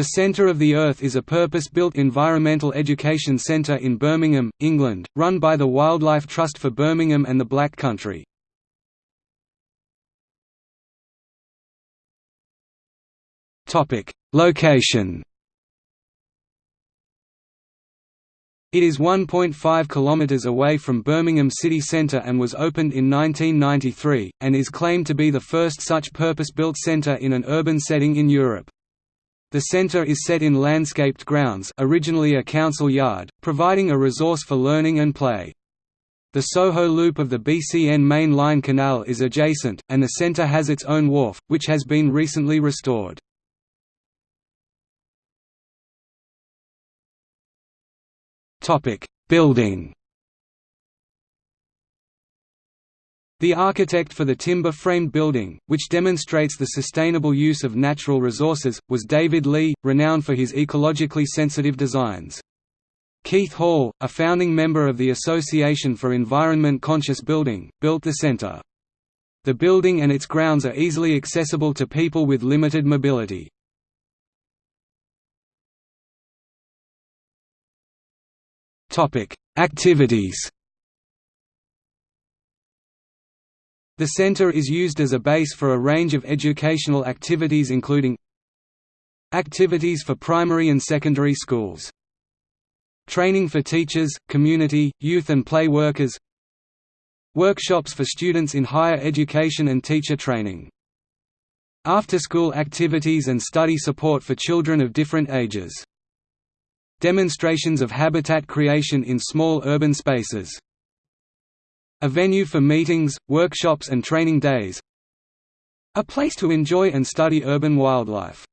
The Centre of the Earth is a purpose-built environmental education centre in Birmingham, England, run by the Wildlife Trust for Birmingham and the Black Country. Location It is 1.5 km away from Birmingham city centre and was opened in 1993, and is claimed to be the first such purpose-built centre in an urban setting in Europe. The centre is set in landscaped grounds originally a council yard, providing a resource for learning and play. The Soho Loop of the BCN Main Line Canal is adjacent, and the centre has its own wharf, which has been recently restored. Building The architect for the timber-framed building, which demonstrates the sustainable use of natural resources, was David Lea, renowned for his ecologically sensitive designs. Keith Hall, a founding member of the Association for Environment Conscious Building, built the center. The building and its grounds are easily accessible to people with limited mobility. Activities The center is used as a base for a range of educational activities including Activities for primary and secondary schools Training for teachers, community, youth and play workers Workshops for students in higher education and teacher training After-school activities and study support for children of different ages Demonstrations of habitat creation in small urban spaces a venue for meetings, workshops and training days. A place to enjoy and study urban wildlife